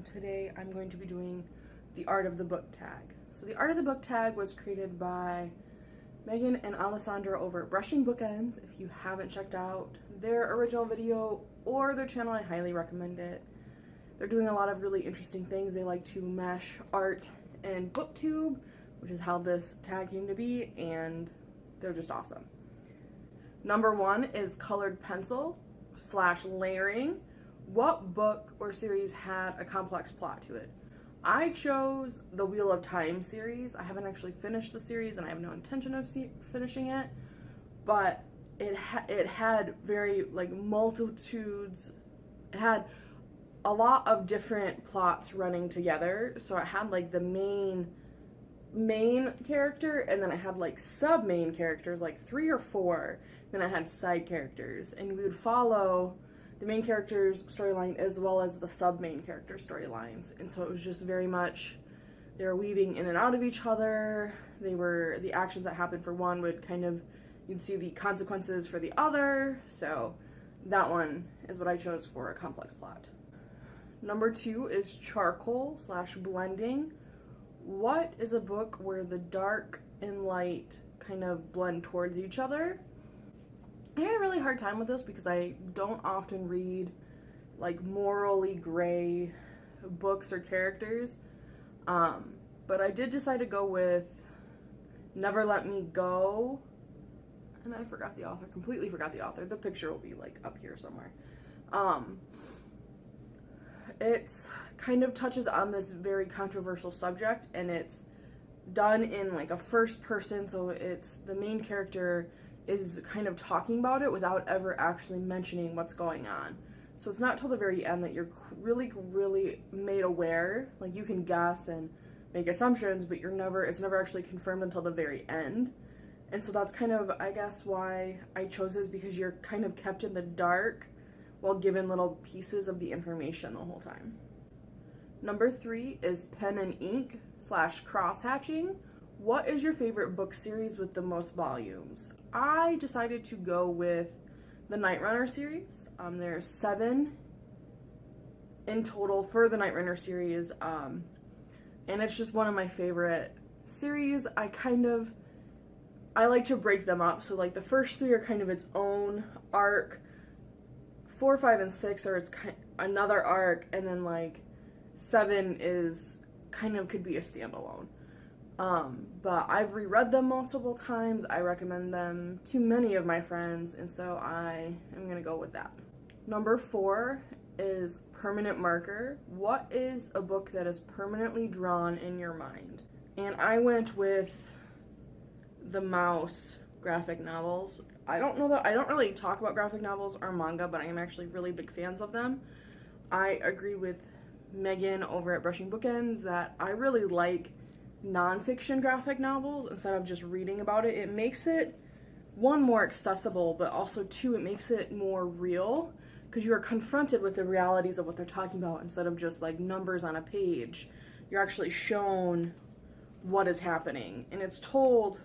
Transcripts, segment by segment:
and today I'm going to be doing the art of the book tag. So the art of the book tag was created by Megan and Alessandra over at Brushing Bookends. If you haven't checked out their original video or their channel, I highly recommend it. They're doing a lot of really interesting things. They like to mesh art and booktube, which is how this tag came to be, and they're just awesome. Number one is colored pencil slash layering. What book or series had a complex plot to it? I chose the Wheel of Time series. I haven't actually finished the series and I have no intention of finishing it, but it ha it had very like multitudes it had a lot of different plots running together. So it had like the main main character and then I had like sub main characters like 3 or 4. Then I had side characters and we would follow the main character's storyline as well as the sub main character storylines. And so it was just very much they were weaving in and out of each other. They were the actions that happened for one would kind of you'd see the consequences for the other. So that one is what I chose for a complex plot. Number two is charcoal slash blending. What is a book where the dark and light kind of blend towards each other? I had a really hard time with this because I don't often read like morally gray books or characters. Um, but I did decide to go with Never Let Me Go. And I forgot the author, completely forgot the author. The picture will be like up here somewhere. Um, it's kind of touches on this very controversial subject and it's done in like a first person so it's the main character is kind of talking about it without ever actually mentioning what's going on. So it's not till the very end that you're really, really made aware. Like you can guess and make assumptions, but you're never, it's never actually confirmed until the very end. And so that's kind of, I guess, why I chose this because you're kind of kept in the dark while given little pieces of the information the whole time. Number three is pen and ink slash cross hatching. What is your favorite book series with the most volumes? I decided to go with the Nightrunner series. Um, there's seven in total for the Nightrunner series, um, and it's just one of my favorite series. I kind of, I like to break them up. So like the first three are kind of its own arc. Four, five, and six are its kind another arc, and then like seven is kind of could be a standalone. Um, but I've reread them multiple times. I recommend them to many of my friends, and so I am gonna go with that. Number four is Permanent Marker. What is a book that is permanently drawn in your mind? And I went with the Maus graphic novels. I don't know that I don't really talk about graphic novels or manga, but I am actually really big fans of them. I agree with Megan over at Brushing Bookends that I really like nonfiction graphic novels instead of just reading about it. It makes it, one, more accessible, but also, two, it makes it more real because you are confronted with the realities of what they're talking about instead of just like numbers on a page. You're actually shown what is happening and it's told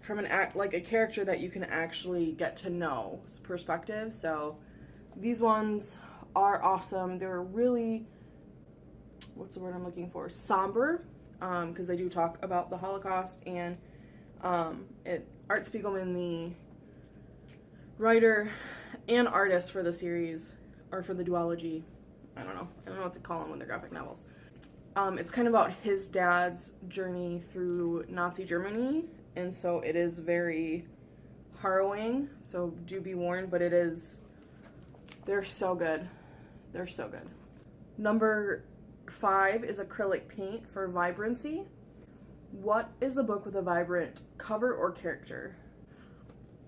from an act like a character that you can actually get to know perspective. So these ones are awesome. They're really what's the word I'm looking for? Somber, because um, they do talk about the Holocaust and um, it Art Spiegelman, the writer and artist for the series or for the duology. I don't know. I don't know what to call them when they're graphic novels. Um, it's kind of about his dad's journey through Nazi Germany, and so it is very harrowing. So do be warned, but it is. They're so good. They're so good. Number Five is acrylic paint for vibrancy. What is a book with a vibrant cover or character?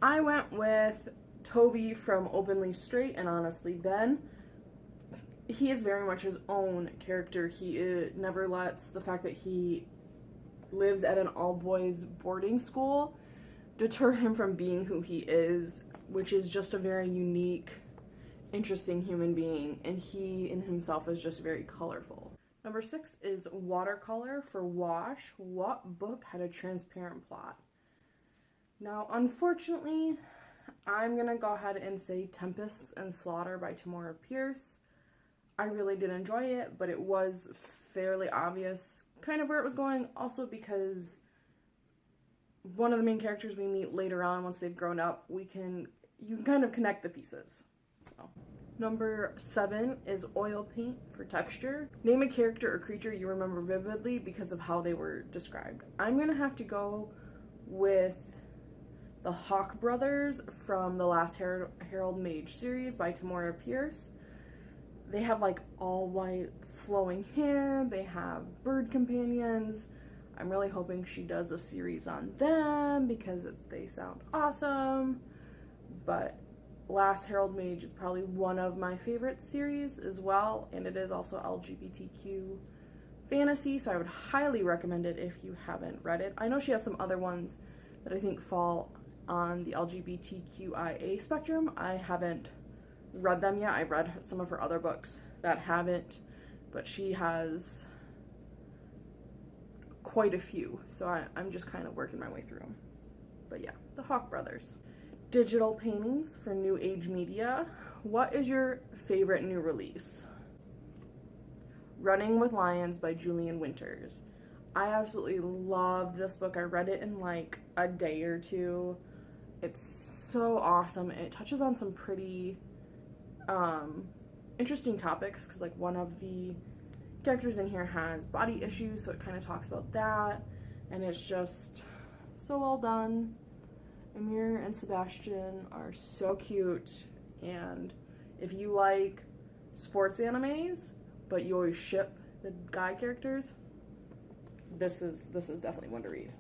I went with Toby from Openly Straight and Honestly Ben. He is very much his own character. He uh, never lets the fact that he lives at an all-boys boarding school deter him from being who he is, which is just a very unique interesting human being, and he in himself is just very colorful. Number six is watercolor for wash. What book had a transparent plot? Now, unfortunately, I'm gonna go ahead and say Tempests and Slaughter by Tamora Pierce. I really did enjoy it, but it was fairly obvious kind of where it was going. Also because one of the main characters we meet later on, once they've grown up, we can you can kind of connect the pieces. Number seven is oil paint for texture. Name a character or creature you remember vividly because of how they were described. I'm gonna have to go with the Hawk brothers from the last Her Herald Mage series by Tamora Pierce. They have like all white flowing hair, they have bird companions. I'm really hoping she does a series on them because they sound awesome. But Last Herald Mage is probably one of my favorite series as well, and it is also LGBTQ fantasy, so I would highly recommend it if you haven't read it. I know she has some other ones that I think fall on the LGBTQIA spectrum. I haven't read them yet. I've read some of her other books that haven't, but she has quite a few, so I, am just kind of working my way through them. But yeah, the Hawk Brothers digital paintings for New Age Media. What is your favorite new release? Running with Lions by Julian Winters. I absolutely loved this book. I read it in like a day or two. It's so awesome. It touches on some pretty um, interesting topics because like one of the characters in here has body issues, so it kind of talks about that. And it's just so well done. Emir and Sebastian are so cute and if you like sports animes but you always ship the guy characters this is this is definitely one to read.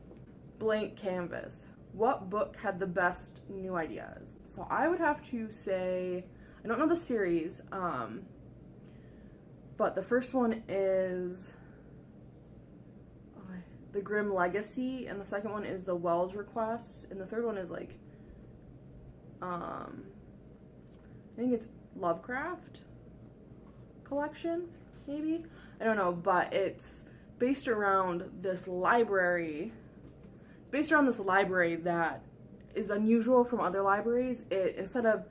Blank canvas. What book had the best new ideas? So i would have to say i don't know the series um but the first one is the Grimm Legacy, and the second one is the Wells Bequest, and the third one is like, um, I think it's Lovecraft collection, maybe? I don't know, but it's based around this library, based around this library that is unusual from other libraries. It, instead of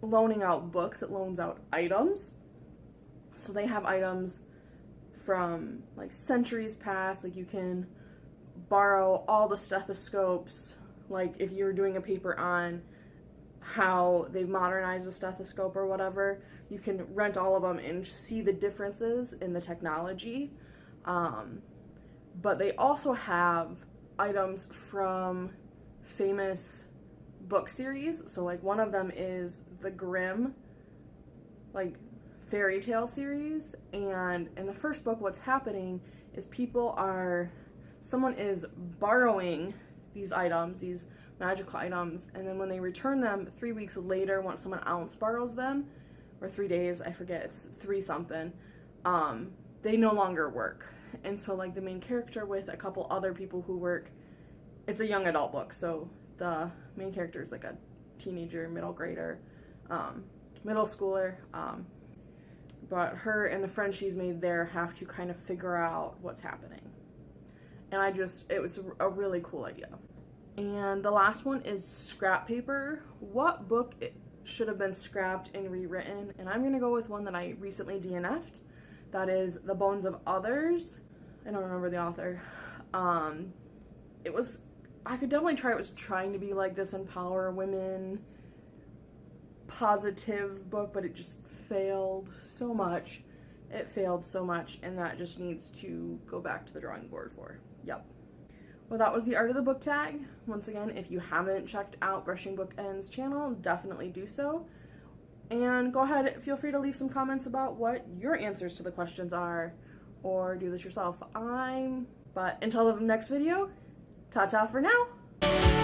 loaning out books, it loans out items. So they have items from like centuries past. Like you can borrow all the stethoscopes. Like if you're doing a paper on how they've modernized the stethoscope or whatever, you can rent all of them and see the differences in the technology. Um, but they also have items from famous book series. So like one of them is the Grimm, like fairy tale series and in the first book what's happening is people are someone is borrowing these items these magical items and then when they return them three weeks later once someone else borrows them or three days i forget it's three something um, they no longer work. And so like the main character with a couple other people who work it's a young adult book so the main character is like a teenager middle grader um, middle schooler um, but her and the friend she's made there have to kind of figure out what's happening. And I just, it was a really cool idea. And the last one is scrap paper. What book should have been scrapped and rewritten? And I'm gonna go with one that I recently DNF'd. That is The Bones of Others. I don't remember the author. Um, it was, I could definitely try, it was trying to be like this empower women positive book, but it just failed so much. It failed so much, and that just needs to go back to the drawing board for. Yep. Well, that was the art of the book tag. Once again, if you haven't checked out Brushing Bookends channel, definitely do so. And go ahead, feel free to leave some comments about what your answers to the questions are, or do this yourself. I'm, but until the next video, ta-ta for now.